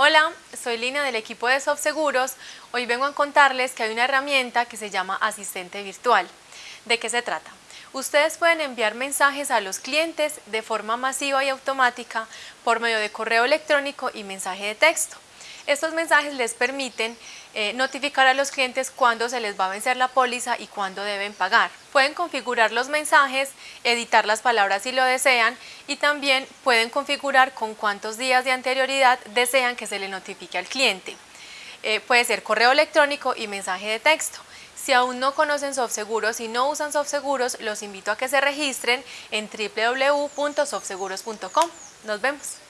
Hola, soy Lina del equipo de SoftSeguros. Hoy vengo a contarles que hay una herramienta que se llama Asistente Virtual. ¿De qué se trata? Ustedes pueden enviar mensajes a los clientes de forma masiva y automática por medio de correo electrónico y mensaje de texto. Estos mensajes les permiten eh, notificar a los clientes cuándo se les va a vencer la póliza y cuándo deben pagar. Pueden configurar los mensajes, editar las palabras si lo desean y también pueden configurar con cuántos días de anterioridad desean que se le notifique al cliente. Eh, puede ser correo electrónico y mensaje de texto. Si aún no conocen SoftSeguros y no usan SoftSeguros, los invito a que se registren en www.softseguros.com. Nos vemos.